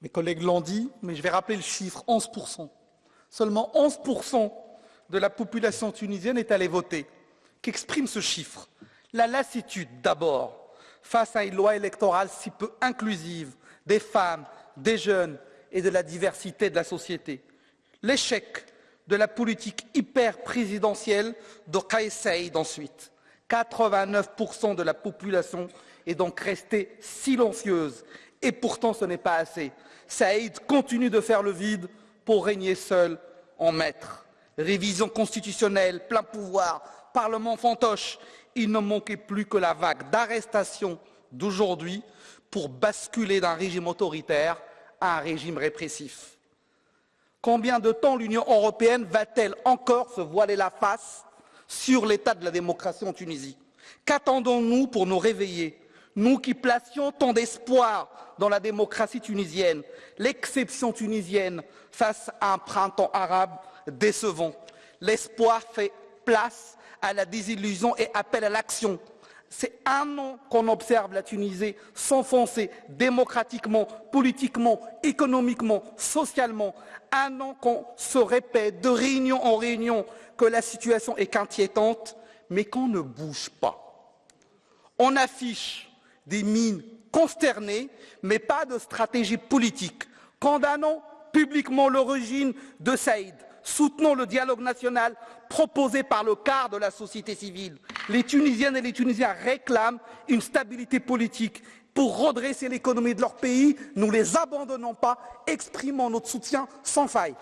Mes collègues l'ont dit, mais je vais rappeler le chiffre, 11%. Seulement 11% de la population tunisienne est allée voter. Qu'exprime ce chiffre? La lassitude d'abord face à une loi électorale si peu inclusive des femmes, des jeunes et de la diversité de la société. L'échec de la politique hyper présidentielle de Kais Saïd ensuite. 89% de la population est donc restée silencieuse. Et pourtant, ce n'est pas assez. Saïd continue de faire le vide pour régner seul en maître. Révision constitutionnelle, plein pouvoir, parlement fantoche. Il ne manquait plus que la vague d'arrestations d'aujourd'hui pour basculer d'un régime autoritaire à un régime répressif. Combien de temps l'Union européenne va-t-elle encore se voiler la face sur l'état de la démocratie en Tunisie Qu'attendons-nous pour nous réveiller Nous qui placions tant d'espoir dans la démocratie tunisienne, l'exception tunisienne face à un printemps arabe décevant? L'espoir fait place à la désillusion et appelle à l'action. C'est un an qu'on observe la Tunisie s'enfoncer démocratiquement, politiquement, économiquement, socialement. Un an qu'on se répète de réunion en réunion que la situation est inquiétante, mais qu'on ne bouge pas. On affiche des mines consternées, mais pas de stratégie politique. Condamnons publiquement l'origine de Saïd. Soutenons le dialogue national proposé par le quart de la société civile. Les Tunisiennes et les Tunisiens réclament une stabilité politique pour redresser l'économie de leur pays. Nous ne les abandonnons pas, exprimons notre soutien sans faille.